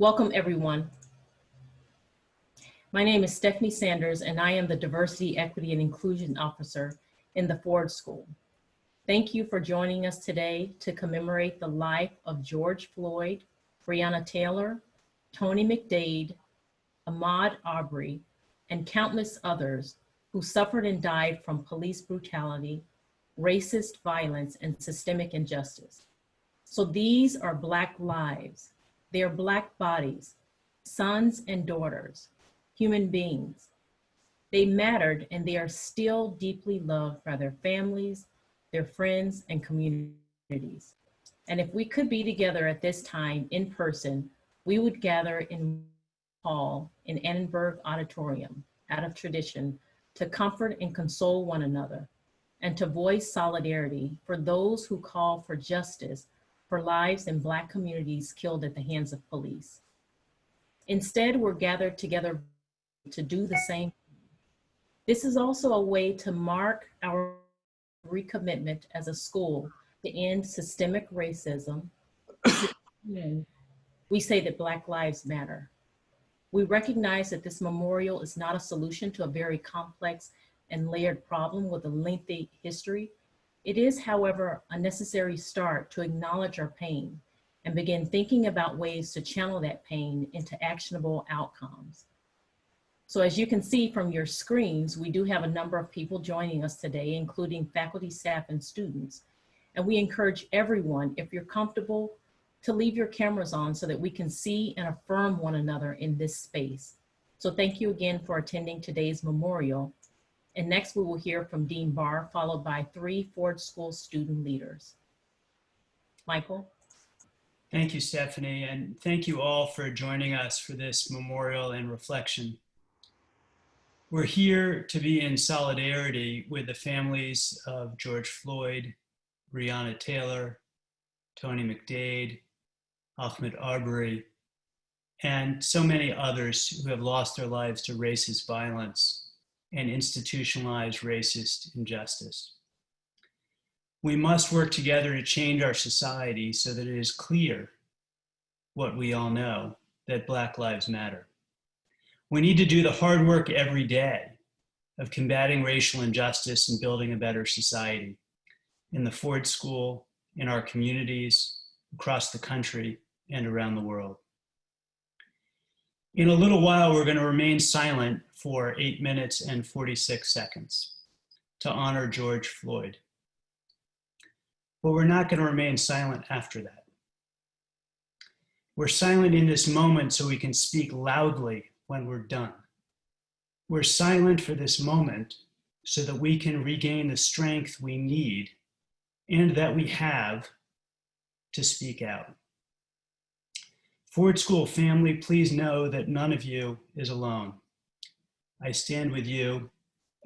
Welcome, everyone. My name is Stephanie Sanders, and I am the Diversity, Equity, and Inclusion Officer in the Ford School. Thank you for joining us today to commemorate the life of George Floyd, Breonna Taylor, Tony McDade, Ahmaud Arbery, and countless others who suffered and died from police brutality, racist violence, and systemic injustice. So these are Black lives. They are Black bodies, sons and daughters, human beings. They mattered and they are still deeply loved by their families, their friends, and communities. And if we could be together at this time in person, we would gather in hall in Annenberg Auditorium out of tradition to comfort and console one another and to voice solidarity for those who call for justice for lives in Black communities killed at the hands of police. Instead, we're gathered together to do the same. This is also a way to mark our recommitment as a school to end systemic racism. we say that Black lives matter. We recognize that this memorial is not a solution to a very complex and layered problem with a lengthy history, it is, however, a necessary start to acknowledge our pain and begin thinking about ways to channel that pain into actionable outcomes. So as you can see from your screens, we do have a number of people joining us today, including faculty, staff, and students. And we encourage everyone, if you're comfortable, to leave your cameras on so that we can see and affirm one another in this space. So thank you again for attending today's memorial and next we will hear from Dean Barr, followed by three Ford School student leaders. Michael. Thank you, Stephanie, and thank you all for joining us for this memorial and reflection. We're here to be in solidarity with the families of George Floyd, Breonna Taylor, Tony McDade, Ahmaud Arbery, and so many others who have lost their lives to racist violence and institutionalized racist injustice. We must work together to change our society so that it is clear what we all know, that Black Lives Matter. We need to do the hard work every day of combating racial injustice and building a better society in the Ford School, in our communities, across the country, and around the world. In a little while, we're gonna remain silent for eight minutes and 46 seconds to honor George Floyd. But we're not gonna remain silent after that. We're silent in this moment so we can speak loudly when we're done. We're silent for this moment so that we can regain the strength we need and that we have to speak out. Ford School family, please know that none of you is alone. I stand with you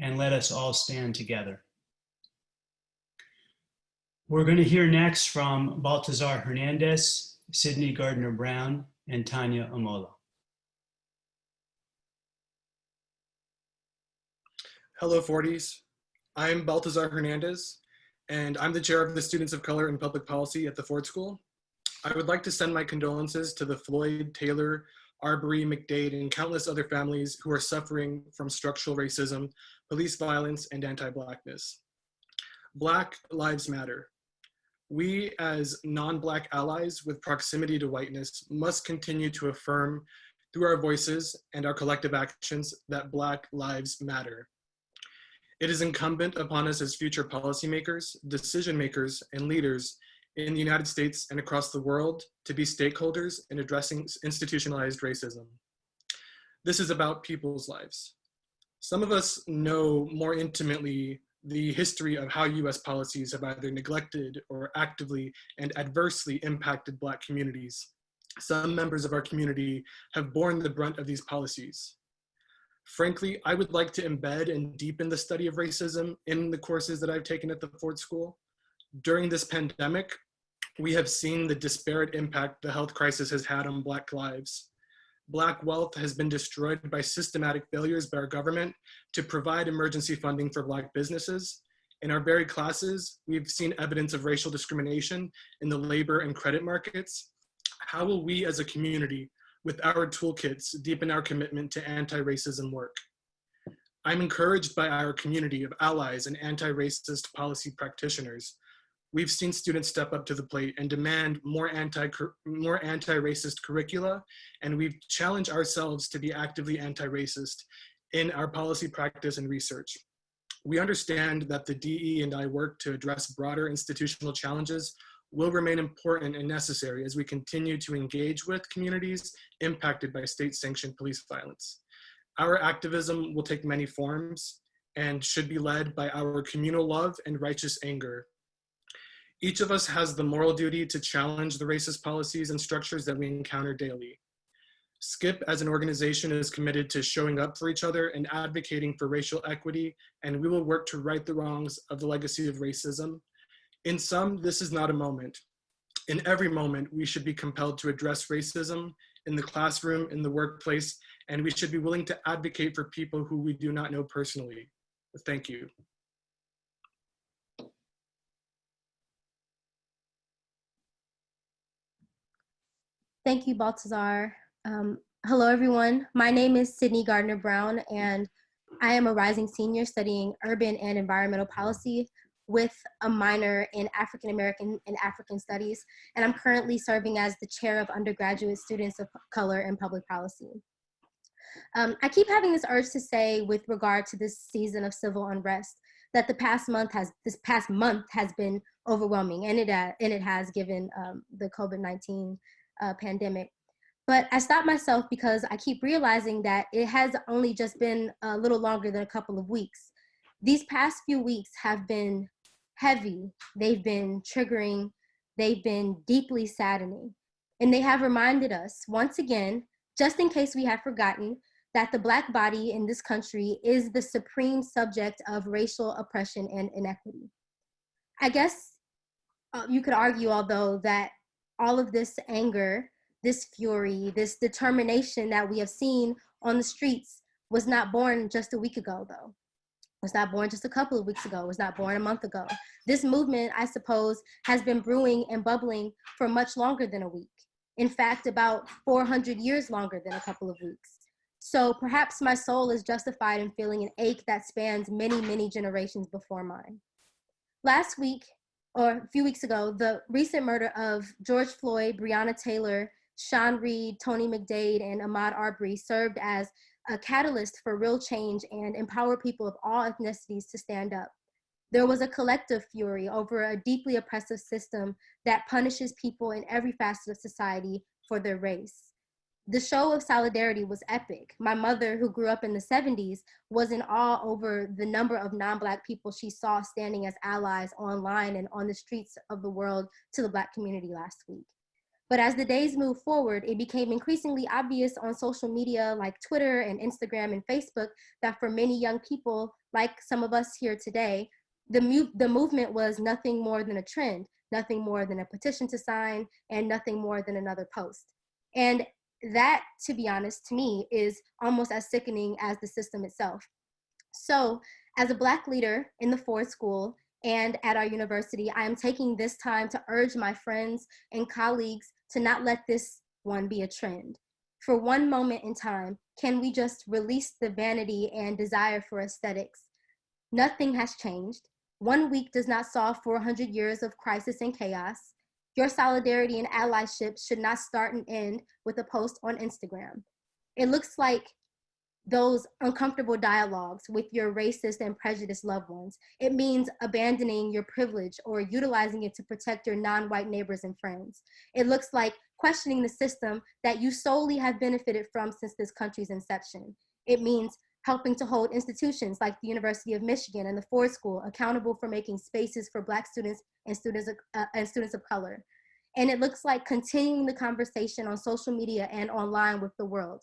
and let us all stand together. We're going to hear next from Baltazar Hernandez, Sydney Gardner Brown, and Tanya Amola. Hello, Fordies. I'm Baltazar Hernandez, and I'm the chair of the Students of Color in Public Policy at the Ford School. I would like to send my condolences to the Floyd, Taylor, Arbery, McDade, and countless other families who are suffering from structural racism, police violence, and anti-Blackness. Black Lives Matter. We as non-Black allies with proximity to whiteness must continue to affirm through our voices and our collective actions that Black lives matter. It is incumbent upon us as future policymakers, decision makers, and leaders in the United States and across the world to be stakeholders in addressing institutionalized racism. This is about people's lives. Some of us know more intimately the history of how US policies have either neglected or actively and adversely impacted Black communities. Some members of our community have borne the brunt of these policies. Frankly, I would like to embed and deepen the study of racism in the courses that I've taken at the Ford School. During this pandemic, we have seen the disparate impact the health crisis has had on Black lives. Black wealth has been destroyed by systematic failures by our government to provide emergency funding for Black businesses. In our very classes, we've seen evidence of racial discrimination in the labor and credit markets. How will we as a community with our toolkits deepen our commitment to anti-racism work. I'm encouraged by our community of allies and anti-racist policy practitioners. We've seen students step up to the plate and demand more anti more anti-racist curricula, and we've challenged ourselves to be actively anti-racist in our policy practice and research. We understand that the DE and I work to address broader institutional challenges will remain important and necessary as we continue to engage with communities impacted by state-sanctioned police violence. Our activism will take many forms and should be led by our communal love and righteous anger. Each of us has the moral duty to challenge the racist policies and structures that we encounter daily. SCIPP as an organization is committed to showing up for each other and advocating for racial equity, and we will work to right the wrongs of the legacy of racism. In sum, this is not a moment. In every moment, we should be compelled to address racism in the classroom, in the workplace, and we should be willing to advocate for people who we do not know personally. Thank you. Thank you, Baltazar. Um, hello, everyone. My name is Sydney Gardner Brown, and I am a rising senior studying urban and environmental policy with a minor in African American and African Studies. And I'm currently serving as the chair of undergraduate students of color in public policy. Um, I keep having this urge to say with regard to this season of civil unrest that the past month has this past month has been overwhelming and it, uh, and it has given um, the COVID-19 uh, pandemic. But I stopped myself because I keep realizing that it has only just been a little longer than a couple of weeks. These past few weeks have been heavy, they've been triggering, they've been deeply saddening. And they have reminded us once again, just in case we have forgotten, that the Black body in this country is the supreme subject of racial oppression and inequity. I guess uh, you could argue, although, that all of this anger, this fury, this determination that we have seen on the streets was not born just a week ago, though. Was not born just a couple of weeks ago. Was not born a month ago. This movement, I suppose, has been brewing and bubbling for much longer than a week. In fact, about 400 years longer than a couple of weeks. So perhaps my soul is justified in feeling an ache that spans many, many generations before mine. Last week, or a few weeks ago, the recent murder of George Floyd, Breonna Taylor, Sean Reed, Tony McDade, and Ahmaud Arbery served as a catalyst for real change and empower people of all ethnicities to stand up. There was a collective fury over a deeply oppressive system that punishes people in every facet of society for their race. The show of solidarity was epic. My mother, who grew up in the 70s, was in awe over the number of non-Black people she saw standing as allies online and on the streets of the world to the Black community last week. But as the days moved forward, it became increasingly obvious on social media like Twitter and Instagram and Facebook that for many young people, like some of us here today, the, the movement was nothing more than a trend, nothing more than a petition to sign, and nothing more than another post. And that, to be honest, to me, is almost as sickening as the system itself. So as a Black leader in the Ford School and at our university, I am taking this time to urge my friends and colleagues to not let this one be a trend. For one moment in time, can we just release the vanity and desire for aesthetics? Nothing has changed. One week does not solve 400 years of crisis and chaos. Your solidarity and allyship should not start and end with a post on Instagram. It looks like those uncomfortable dialogues with your racist and prejudiced loved ones. It means abandoning your privilege or utilizing it to protect your non-white neighbors and friends. It looks like questioning the system that you solely have benefited from since this country's inception. It means helping to hold institutions like the University of Michigan and the Ford School accountable for making spaces for Black students and students, uh, and students of color. And it looks like continuing the conversation on social media and online with the world.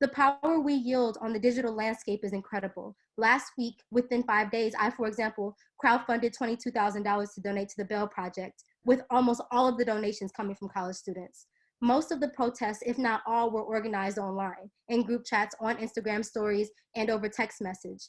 The power we yield on the digital landscape is incredible. Last week, within five days, I, for example, crowdfunded $22,000 to donate to the Bail Project, with almost all of the donations coming from college students. Most of the protests, if not all, were organized online, in group chats, on Instagram stories, and over text message.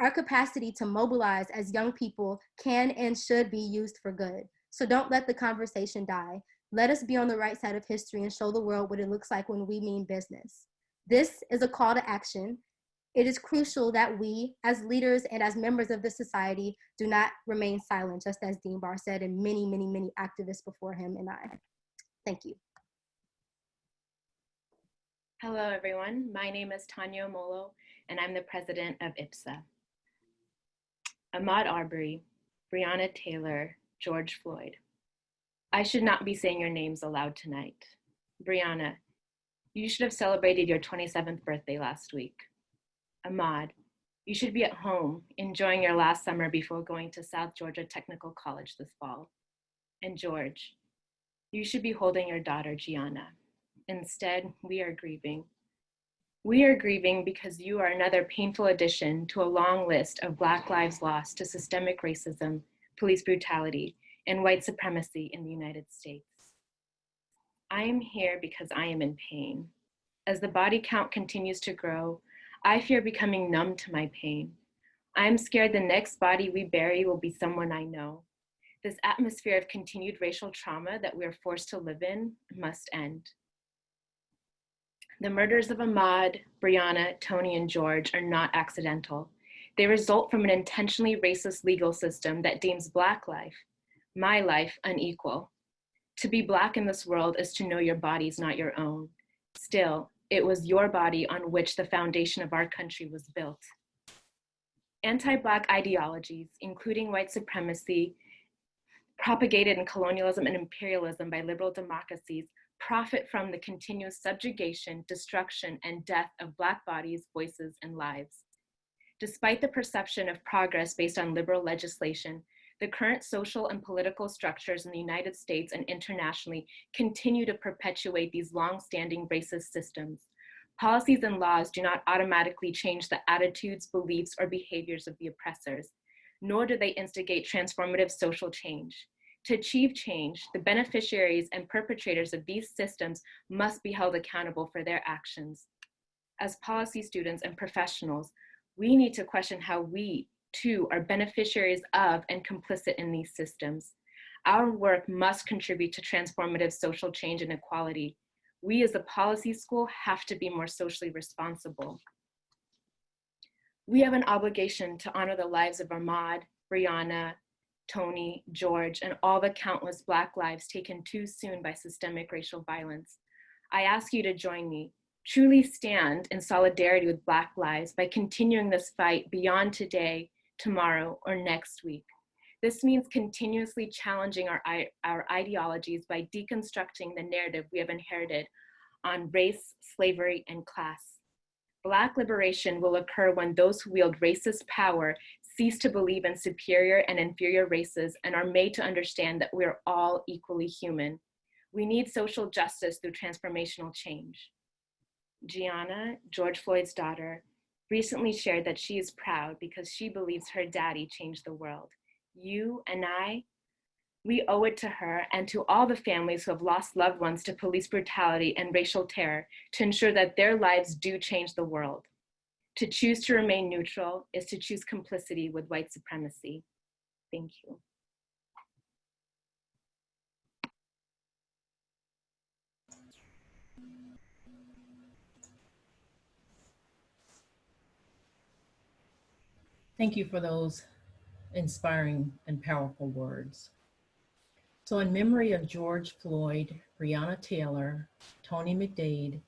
Our capacity to mobilize as young people can and should be used for good. So don't let the conversation die. Let us be on the right side of history and show the world what it looks like when we mean business. This is a call to action. It is crucial that we, as leaders and as members of this society, do not remain silent, just as Dean Barr said, and many, many, many activists before him and I. Thank you. Hello, everyone. My name is Tanya Molo, and I'm the president of IPSA. Ahmaud Arbery, Breonna Taylor, George Floyd. I should not be saying your names aloud tonight. Breonna, you should have celebrated your 27th birthday last week. Ahmaud, you should be at home enjoying your last summer before going to South Georgia Technical College this fall. And George, you should be holding your daughter, Gianna. Instead, we are grieving. We are grieving because you are another painful addition to a long list of Black lives lost to systemic racism, police brutality, and white supremacy in the United States. I am here because I am in pain. As the body count continues to grow, I fear becoming numb to my pain. I am scared the next body we bury will be someone I know. This atmosphere of continued racial trauma that we are forced to live in must end. The murders of Ahmaud, Breonna, Tony, and George are not accidental. They result from an intentionally racist legal system that deems Black life, my life, unequal. To be Black in this world is to know your body is not your own. Still, it was your body on which the foundation of our country was built. Anti-Black ideologies, including white supremacy, propagated in colonialism and imperialism by liberal democracies, profit from the continuous subjugation, destruction, and death of Black bodies, voices, and lives. Despite the perception of progress based on liberal legislation, the current social and political structures in the United States and internationally continue to perpetuate these long-standing racist systems. Policies and laws do not automatically change the attitudes, beliefs, or behaviors of the oppressors, nor do they instigate transformative social change. To achieve change, the beneficiaries and perpetrators of these systems must be held accountable for their actions. As policy students and professionals, we need to question how we, too, are beneficiaries of and complicit in these systems. Our work must contribute to transformative social change and equality. We as a policy school have to be more socially responsible. We have an obligation to honor the lives of Ahmaud, Breonna, Tony, George, and all the countless Black lives taken too soon by systemic racial violence. I ask you to join me, truly stand in solidarity with Black lives by continuing this fight beyond today, tomorrow, or next week. This means continuously challenging our, our ideologies by deconstructing the narrative we have inherited on race, slavery, and class. Black liberation will occur when those who wield racist power cease to believe in superior and inferior races and are made to understand that we are all equally human. We need social justice through transformational change. Gianna, George Floyd's daughter, recently shared that she is proud because she believes her daddy changed the world. You and I, we owe it to her and to all the families who have lost loved ones to police brutality and racial terror to ensure that their lives do change the world. To choose to remain neutral is to choose complicity with white supremacy. Thank you. Thank you for those inspiring and powerful words. So in memory of George Floyd, Breonna Taylor, Tony McDade,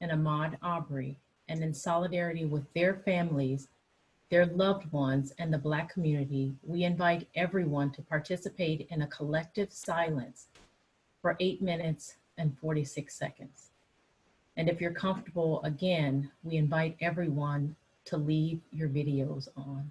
and Ahmaud Arbery, and in solidarity with their families, their loved ones, and the Black community, we invite everyone to participate in a collective silence for eight minutes and 46 seconds. And if you're comfortable, again, we invite everyone to leave your videos on.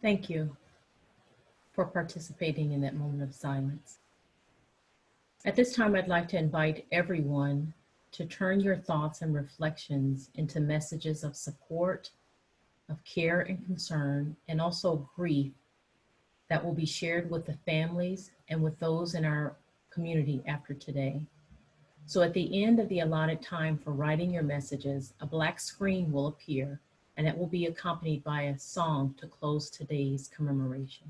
Thank you for participating in that moment of silence. At this time, I'd like to invite everyone to turn your thoughts and reflections into messages of support, of care and concern, and also grief that will be shared with the families and with those in our community after today. So at the end of the allotted time for writing your messages, a black screen will appear and it will be accompanied by a song to close today's commemoration.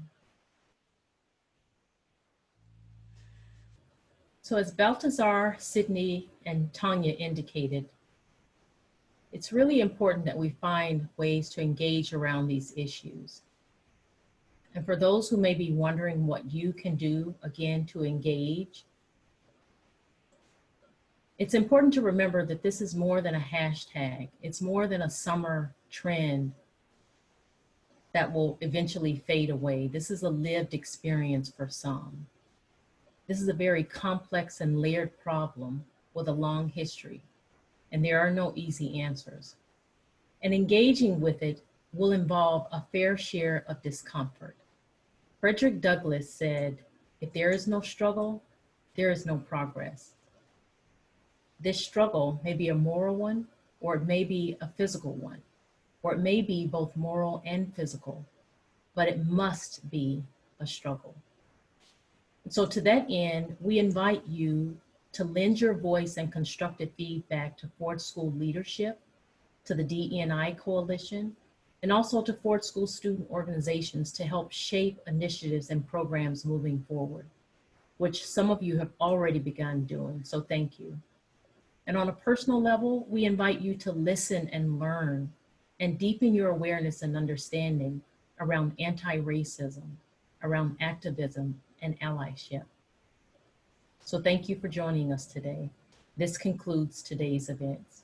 So as Baltazar, Sydney, and Tanya indicated, it's really important that we find ways to engage around these issues. And for those who may be wondering what you can do, again, to engage, it's important to remember that this is more than a hashtag. It's more than a summer trend that will eventually fade away. This is a lived experience for some. This is a very complex and layered problem with a long history, and there are no easy answers. And engaging with it will involve a fair share of discomfort. Frederick Douglass said, if there is no struggle, there is no progress. This struggle may be a moral one, or it may be a physical one, or it may be both moral and physical, but it must be a struggle. So to that end, we invite you to lend your voice and constructive feedback to Ford School leadership, to the DEI Coalition, and also to Ford School student organizations to help shape initiatives and programs moving forward, which some of you have already begun doing, so thank you. And on a personal level, we invite you to listen and learn and deepen your awareness and understanding around anti-racism, around activism, and allyship. So thank you for joining us today. This concludes today's events.